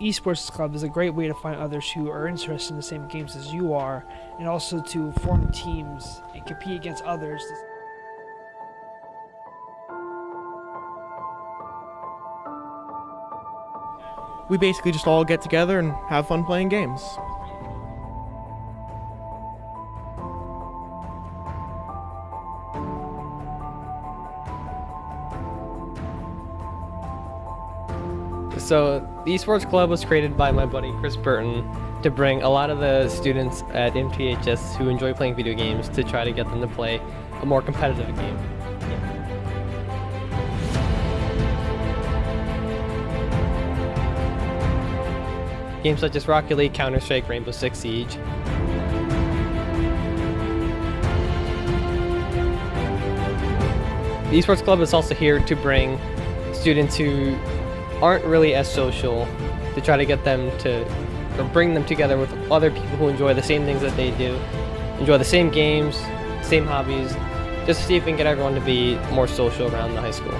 esports club is a great way to find others who are interested in the same games as you are, and also to form teams and compete against others. We basically just all get together and have fun playing games. So the esports club was created by my buddy Chris Burton to bring a lot of the students at MTHS who enjoy playing video games to try to get them to play a more competitive game. Games such as Rocket League, Counter-Strike, Rainbow Six Siege. The esports club is also here to bring students who aren't really as social to try to get them to or bring them together with other people who enjoy the same things that they do, enjoy the same games, same hobbies, just to see if we can get everyone to be more social around the high school.